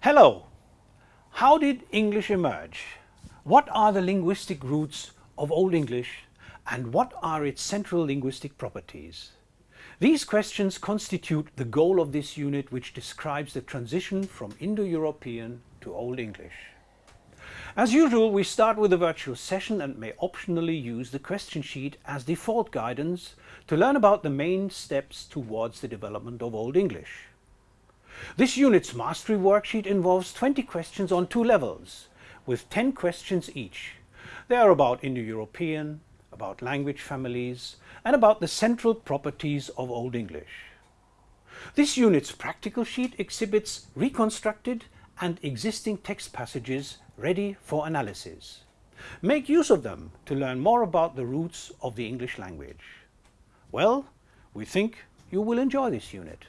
Hello! How did English emerge? What are the linguistic roots of Old English and what are its central linguistic properties? These questions constitute the goal of this unit which describes the transition from Indo-European to Old English. As usual, we start with a virtual session and may optionally use the question sheet as default guidance to learn about the main steps towards the development of Old English. This unit's mastery worksheet involves 20 questions on two levels, with 10 questions each. They are about Indo-European, about language families, and about the central properties of Old English. This unit's practical sheet exhibits reconstructed and existing text passages ready for analysis. Make use of them to learn more about the roots of the English language. Well, we think you will enjoy this unit.